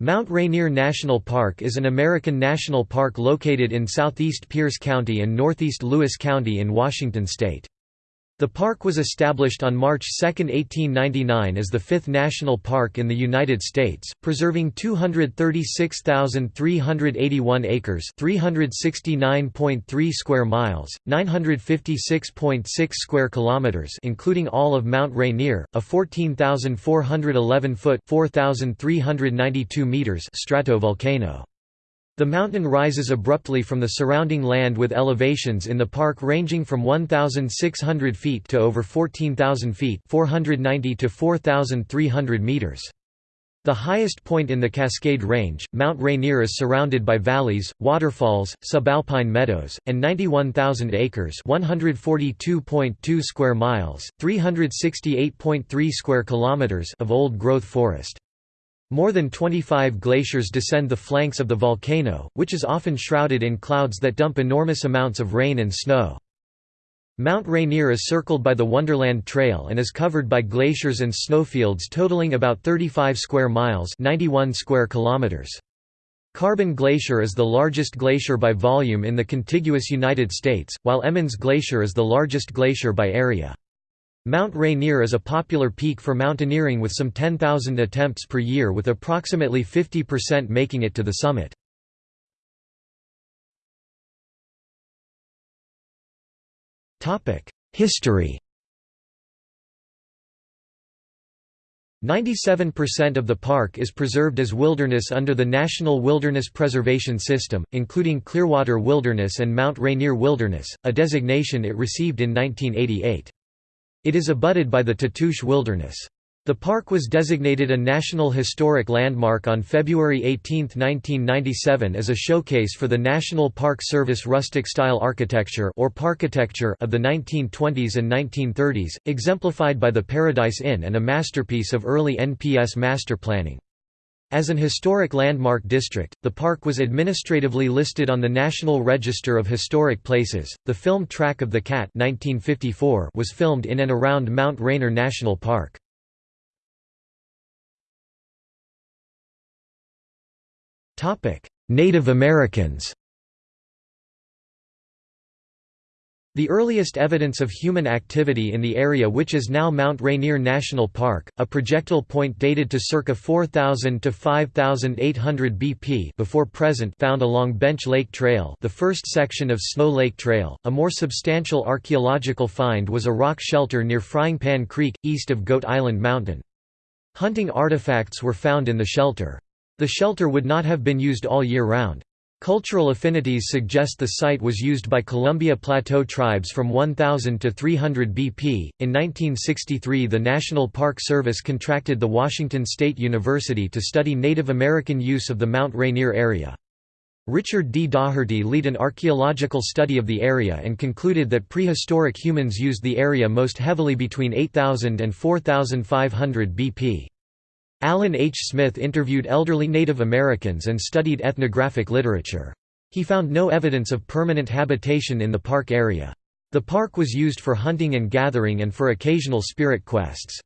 Mount Rainier National Park is an American national park located in southeast Pierce County and northeast Lewis County in Washington state. The park was established on March 2, 1899 as the fifth national park in the United States, preserving 236,381 acres 369.3 square miles, 956.6 square kilometers including all of Mount Rainier, a 14,411-foot 4,392 meters stratovolcano. The mountain rises abruptly from the surrounding land with elevations in the park ranging from 1,600 feet to over 14,000 feet 490 to 4,300 meters. The highest point in the Cascade Range, Mount Rainier is surrounded by valleys, waterfalls, subalpine meadows, and 91,000 acres 142.2 square miles, 368.3 square kilometers of old-growth forest. More than 25 glaciers descend the flanks of the volcano, which is often shrouded in clouds that dump enormous amounts of rain and snow. Mount Rainier is circled by the Wonderland Trail and is covered by glaciers and snowfields totaling about 35 square miles 91 square kilometers. Carbon Glacier is the largest glacier by volume in the contiguous United States, while Emmons Glacier is the largest glacier by area. Mount Rainier is a popular peak for mountaineering with some 10,000 attempts per year with approximately 50% making it to the summit. History 97% of the park is preserved as wilderness under the National Wilderness Preservation System, including Clearwater Wilderness and Mount Rainier Wilderness, a designation it received in 1988. It is abutted by the Tatoosh Wilderness. The park was designated a National Historic Landmark on February 18, 1997 as a showcase for the National Park Service rustic-style architecture or parkitecture of the 1920s and 1930s, exemplified by the Paradise Inn and a masterpiece of early NPS master planning. As an historic landmark district, the park was administratively listed on the National Register of Historic Places. The film Track of the Cat (1954) was filmed in and around Mount Rainier National Park. Topic: Native Americans. The earliest evidence of human activity in the area which is now Mount Rainier National Park, a projectile point dated to circa 4000 to 5800 BP before present found along Bench Lake Trail the first section of Snow Lake Trail. A more substantial archaeological find was a rock shelter near Frying Pan Creek, east of Goat Island Mountain. Hunting artifacts were found in the shelter. The shelter would not have been used all year round. Cultural affinities suggest the site was used by Columbia Plateau tribes from 1000 to 300 BP. In 1963, the National Park Service contracted the Washington State University to study Native American use of the Mount Rainier area. Richard D. Daugherty led an archaeological study of the area and concluded that prehistoric humans used the area most heavily between 8000 and 4500 BP. Alan H. Smith interviewed elderly Native Americans and studied ethnographic literature. He found no evidence of permanent habitation in the park area. The park was used for hunting and gathering and for occasional spirit quests.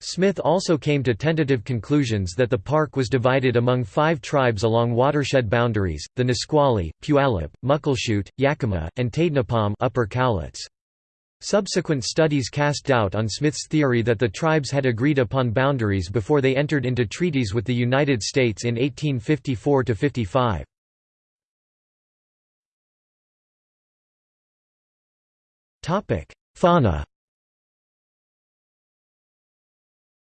Smith also came to tentative conclusions that the park was divided among five tribes along watershed boundaries, the Nisqually, Puyallup, Muckleshoot, Yakima, and Taidnapam upper Cowlitz. Subsequent studies cast doubt on Smith's theory that the tribes had agreed upon boundaries before they entered into treaties with the United States in 1854–55. Fauna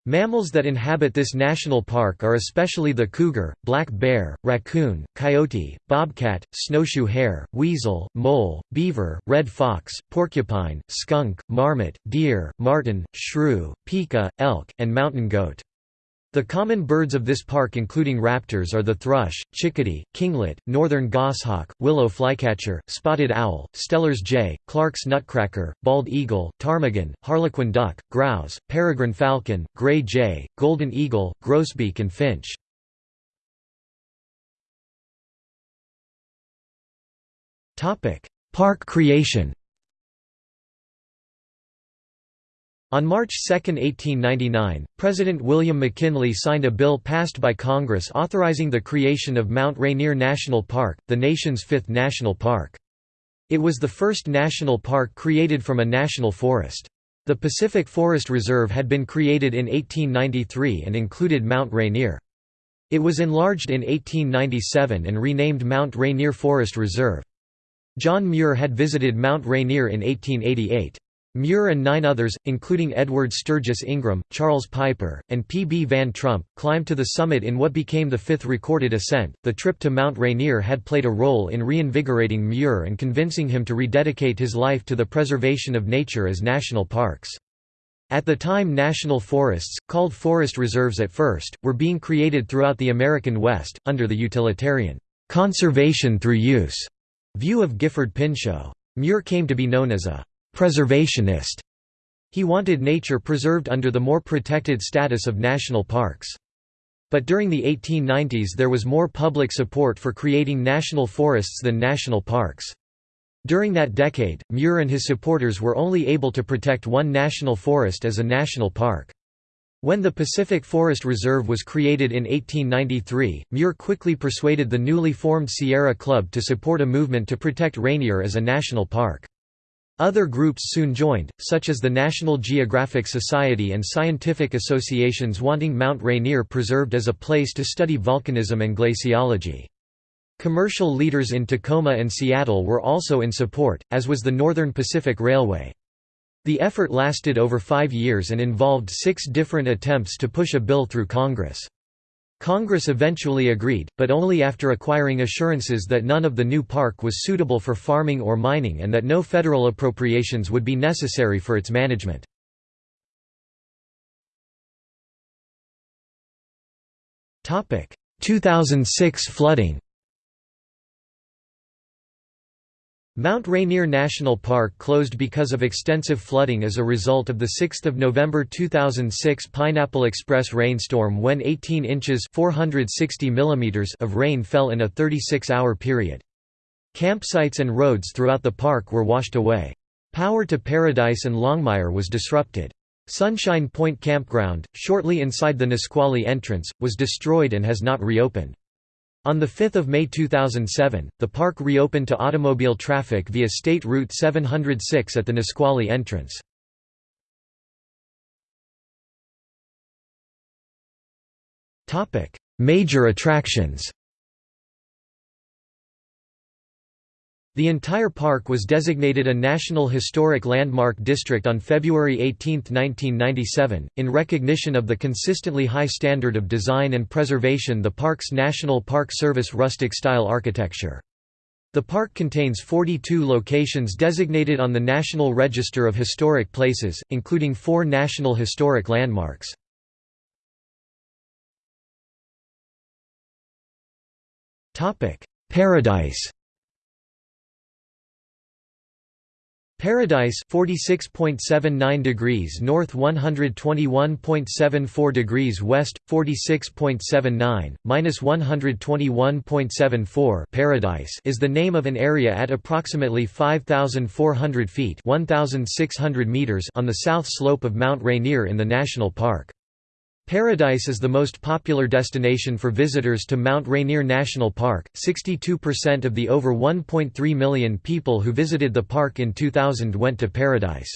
Mammals that inhabit this national park are especially the cougar, black bear, raccoon, coyote, bobcat, snowshoe hare, weasel, mole, beaver, red fox, porcupine, skunk, marmot, deer, marten, shrew, pika, elk, and mountain goat. The common birds of this park including raptors are the thrush, chickadee, kinglet, northern goshawk, willow flycatcher, spotted owl, Steller's jay, Clark's nutcracker, bald eagle, ptarmigan, harlequin duck, grouse, peregrine falcon, gray jay, golden eagle, grosbeak and finch. Park creation On March 2, 1899, President William McKinley signed a bill passed by Congress authorizing the creation of Mount Rainier National Park, the nation's fifth national park. It was the first national park created from a national forest. The Pacific Forest Reserve had been created in 1893 and included Mount Rainier. It was enlarged in 1897 and renamed Mount Rainier Forest Reserve. John Muir had visited Mount Rainier in 1888. Muir and nine others, including Edward Sturgis Ingraham, Charles Piper, and P. B. Van Trump, climbed to the summit in what became the fifth recorded ascent. The trip to Mount Rainier had played a role in reinvigorating Muir and convincing him to rededicate his life to the preservation of nature as national parks. At the time national forests, called forest reserves at first, were being created throughout the American West, under the utilitarian, "'conservation through use' view of Gifford Pinchot. Muir came to be known as a preservationist. He wanted nature preserved under the more protected status of national parks. But during the 1890s there was more public support for creating national forests than national parks. During that decade, Muir and his supporters were only able to protect one national forest as a national park. When the Pacific Forest Reserve was created in 1893, Muir quickly persuaded the newly formed Sierra Club to support a movement to protect Rainier as a national park. Other groups soon joined, such as the National Geographic Society and scientific associations wanting Mount Rainier preserved as a place to study volcanism and glaciology. Commercial leaders in Tacoma and Seattle were also in support, as was the Northern Pacific Railway. The effort lasted over five years and involved six different attempts to push a bill through Congress. Congress eventually agreed, but only after acquiring assurances that none of the new park was suitable for farming or mining and that no federal appropriations would be necessary for its management. Topic: 2006 flooding. Mount Rainier National Park closed because of extensive flooding as a result of the 6 November 2006 Pineapple Express rainstorm when 18 inches 460 millimeters of rain fell in a 36-hour period. Campsites and roads throughout the park were washed away. Power to Paradise and Longmire was disrupted. Sunshine Point Campground, shortly inside the Nisqually entrance, was destroyed and has not reopened. On 5 May 2007, the park reopened to automobile traffic via State Route 706 at the Nisqually entrance. Major attractions The entire park was designated a National Historic Landmark District on February 18, 1997, in recognition of the consistently high standard of design and preservation the park's National Park Service rustic-style architecture. The park contains 42 locations designated on the National Register of Historic Places, including four National Historic Landmarks. Paradise Paradise 46.79 degrees north 121.74 degrees west 46.79 minus 121.74 Paradise is the name of an area at approximately 5400 feet 1600 meters on the south slope of Mount Rainier in the national park Paradise is the most popular destination for visitors to Mount Rainier National Park. 62% of the over 1.3 million people who visited the park in 2000 went to Paradise.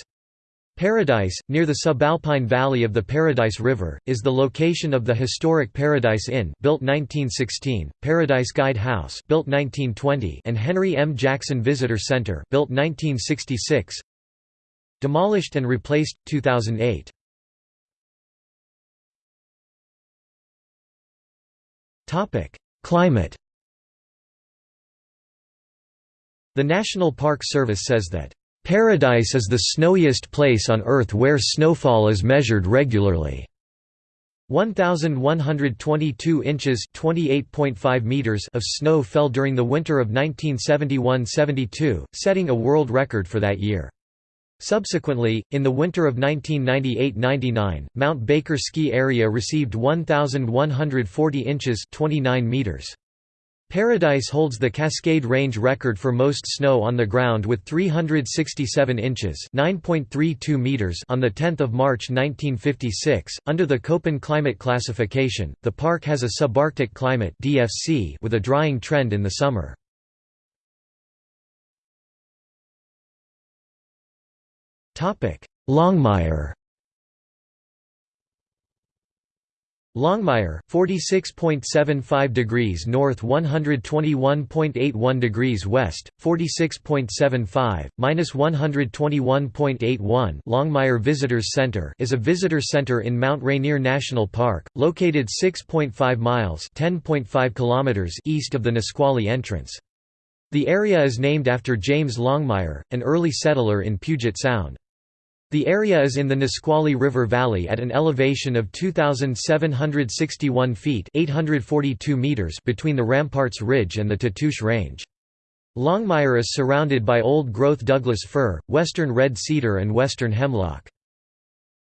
Paradise, near the subalpine valley of the Paradise River, is the location of the historic Paradise Inn built 1916, Paradise Guide House built 1920, and Henry M. Jackson Visitor Center built 1966. Demolished and replaced 2008. Climate The National Park Service says that, "...Paradise is the snowiest place on Earth where snowfall is measured regularly." 1122 inches (28.5 meters) of snow fell during the winter of 1971–72, setting a world record for that year. Subsequently, in the winter of 1998–99, Mount Baker ski area received 1,140 inches 29 meters. Paradise holds the Cascade Range record for most snow on the ground with 367 inches (9.32 meters) on the 10th of March 1956. Under the Köppen climate classification, the park has a subarctic climate (DFC) with a drying trend in the summer. Longmire Longmire, 46.75 degrees north 121.81 degrees west, 46.75, minus 121.81 Longmire Visitors Center is a visitor center in Mount Rainier National Park, located 6.5 miles 10.5 kilometers east of the Nisqually entrance. The area is named after James Longmire, an early settler in Puget Sound. The area is in the Nisqually River Valley at an elevation of 2,761 feet 842 meters between the Ramparts Ridge and the Tatoosh Range. Longmire is surrounded by old-growth Douglas fir, western red cedar and western hemlock.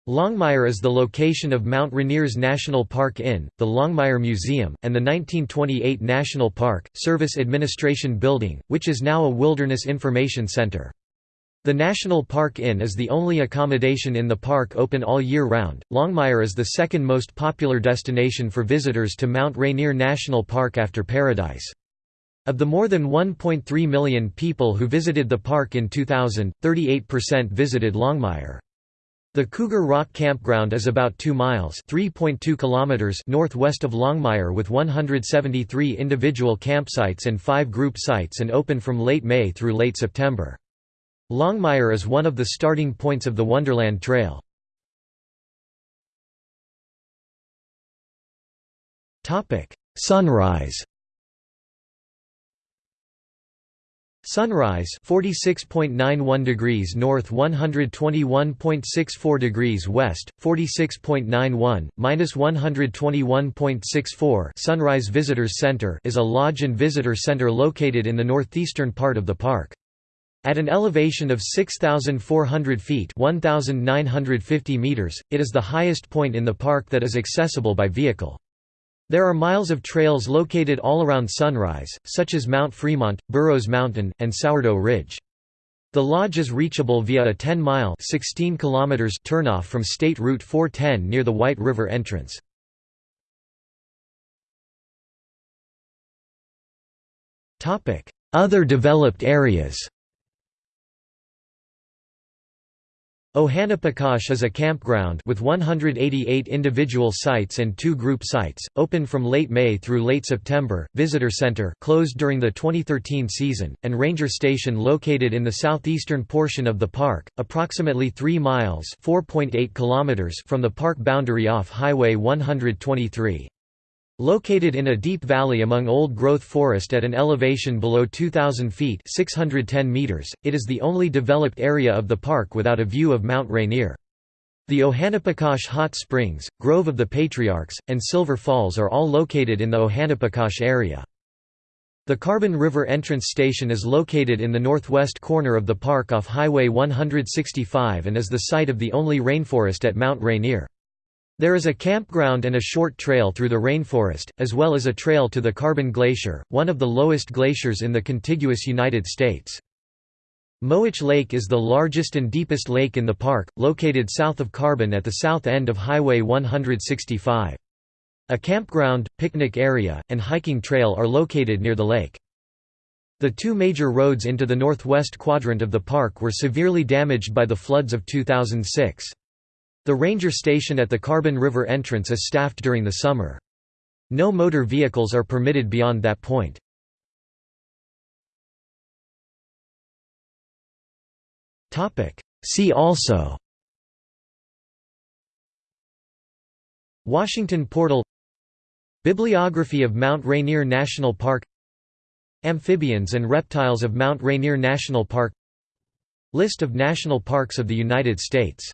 Longmire is the location of Mount Rainier's National Park Inn, the Longmire Museum, and the 1928 National Park, Service Administration Building, which is now a Wilderness Information Center. The National Park Inn is the only accommodation in the park open all year round. Longmire is the second most popular destination for visitors to Mount Rainier National Park after Paradise. Of the more than 1.3 million people who visited the park in 2000, 38% visited Longmire. The Cougar Rock Campground is about 2 miles (3.2 kilometers) northwest of Longmire with 173 individual campsites and 5 group sites and open from late May through late September. Longmire is one of the starting points of the Wonderland Trail. Sunrise Sunrise 46.91 degrees north 121.64 degrees west 46.91 minus 121.64 Sunrise Visitors Center is a lodge and visitor center located in the northeastern part of the park at an elevation of 6,400 feet 1,950 meters, it is the highest point in the park that is accessible by vehicle. There are miles of trails located all around Sunrise, such as Mount Fremont, Burroughs Mountain, and Sourdough Ridge. The lodge is reachable via a 10-mile turnoff from State Route 410 near the White River entrance. Other developed areas Ohanapecosh is a campground with 188 individual sites and two group sites, open from late May through late September, visitor center closed during the 2013 season, and ranger station located in the southeastern portion of the park, approximately 3 miles kilometers from the park boundary off Highway 123. Located in a deep valley among old-growth forest at an elevation below 2,000 feet 610 meters, it is the only developed area of the park without a view of Mount Rainier. The Ohanapecosh Hot Springs, Grove of the Patriarchs, and Silver Falls are all located in the Ohanapecosh area. The Carbon River Entrance Station is located in the northwest corner of the park off Highway 165 and is the site of the only rainforest at Mount Rainier. There is a campground and a short trail through the rainforest, as well as a trail to the Carbon Glacier, one of the lowest glaciers in the contiguous United States. Mowich Lake is the largest and deepest lake in the park, located south of Carbon at the south end of Highway 165. A campground, picnic area, and hiking trail are located near the lake. The two major roads into the northwest quadrant of the park were severely damaged by the floods of 2006. The ranger station at the Carbon River entrance is staffed during the summer. No motor vehicles are permitted beyond that point. See also Washington Portal Bibliography of Mount Rainier National Park Amphibians and reptiles of Mount Rainier National Park List of national parks of the United States